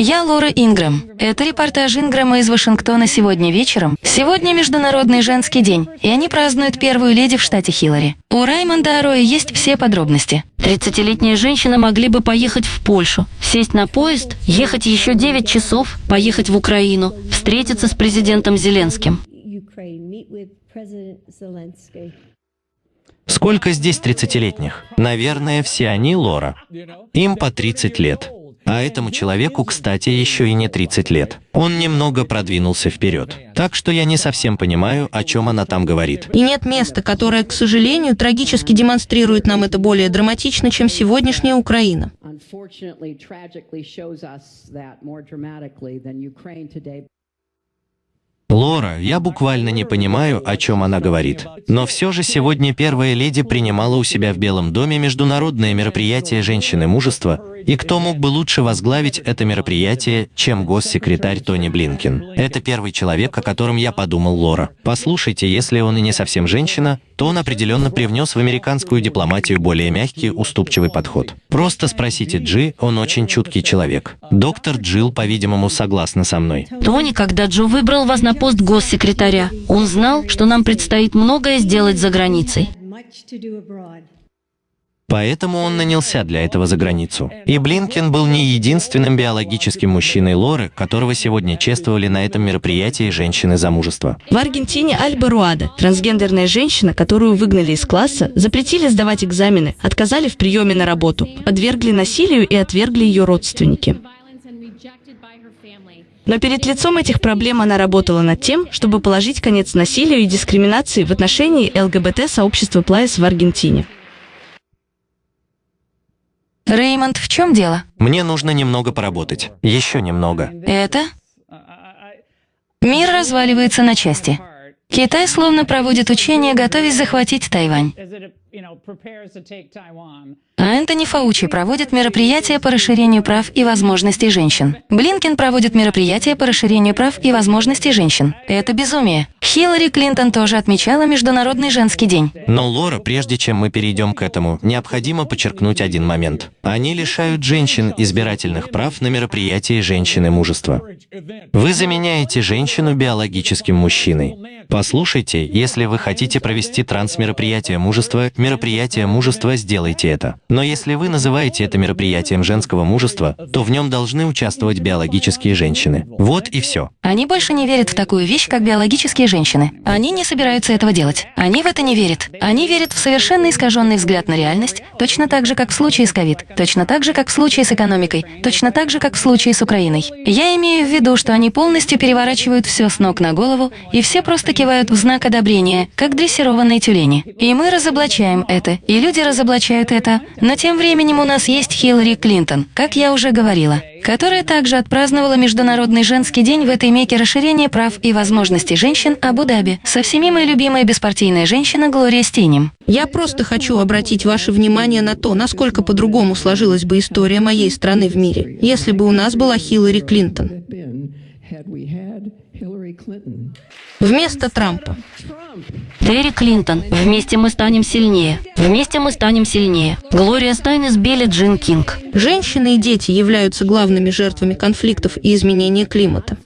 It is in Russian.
Я Лора Ингрэм. Это репортаж Ингрэма из Вашингтона сегодня вечером. Сегодня Международный женский день, и они празднуют первую леди в штате Хиллари. У Раймонда Ароя есть все подробности. 30-летние женщины могли бы поехать в Польшу, сесть на поезд, ехать еще 9 часов, поехать в Украину, встретиться с президентом Зеленским. Сколько здесь 30-летних? Наверное, все они Лора. Им по 30 лет. А этому человеку, кстати, еще и не 30 лет. Он немного продвинулся вперед. Так что я не совсем понимаю, о чем она там говорит. И нет места, которое, к сожалению, трагически демонстрирует нам это более драматично, чем сегодняшняя Украина. Лора, я буквально не понимаю, о чем она говорит. Но все же сегодня первая леди принимала у себя в Белом доме международное мероприятие «Женщины мужества», и кто мог бы лучше возглавить это мероприятие, чем госсекретарь Тони Блинкин? Это первый человек, о котором я подумал Лора. Послушайте, если он и не совсем женщина, то он определенно привнес в американскую дипломатию более мягкий, уступчивый подход. Просто спросите Джи, он очень чуткий человек. Доктор Джилл, по-видимому, согласна со мной. Тони, когда Джо выбрал вас на пост госсекретаря, он знал, что нам предстоит многое сделать за границей. Поэтому он нанялся для этого за границу. И Блинкен был не единственным биологическим мужчиной Лоры, которого сегодня чествовали на этом мероприятии женщины замужества. В Аргентине Альба Руада, трансгендерная женщина, которую выгнали из класса, запретили сдавать экзамены, отказали в приеме на работу, подвергли насилию и отвергли ее родственники. Но перед лицом этих проблем она работала над тем, чтобы положить конец насилию и дискриминации в отношении ЛГБТ-сообщества Плайс в Аргентине. Реймонд, в чем дело? Мне нужно немного поработать. Еще немного. Это? Мир разваливается на части. Китай словно проводит учения, готовясь захватить Тайвань. А Энтони Фаучи проводит мероприятия по расширению прав и возможностей женщин. Блинкен проводит мероприятия по расширению прав и возможностей женщин. Это безумие. Хиллари Клинтон тоже отмечала Международный женский день. Но, Лора, прежде чем мы перейдем к этому, необходимо подчеркнуть один момент. Они лишают женщин избирательных прав на мероприятии «Женщины мужества». Вы заменяете женщину биологическим мужчиной. Послушайте, если вы хотите провести трансмероприятие мужества, мероприятие мужества, сделайте это. Но если вы называете это мероприятием женского мужества, то в нем должны участвовать биологические женщины. Вот и все. Они больше не верят в такую вещь, как биологические женщины. Они не собираются этого делать. Они в это не верят. Они верят в совершенно искаженный взгляд на реальность, точно так же, как в случае с ковид, точно так же, как в случае с экономикой, точно так же, как в случае с Украиной. Я имею в виду, что они полностью переворачивают все с ног на голову, и все просто кивают в знак одобрения, как дрессированные тюлени. И мы разоблачаем это, и люди разоблачают это, но тем временем у нас есть Хиллари Клинтон, как я уже говорила, которая также отпраздновала Международный женский день в этой меке расширения прав и возможностей женщин Абу-Даби со всеми моя любимая беспартийная женщина Глория Стинем. Я просто хочу обратить ваше внимание на то, насколько по-другому сложилась бы история моей страны в мире, если бы у нас была Хиллари Клинтон. Вместо Трампа. Терри Клинтон. Вместе мы станем сильнее. Вместе мы станем сильнее. Глория Стайнес Билли Джин Кинг. Женщины и дети являются главными жертвами конфликтов и изменения климата.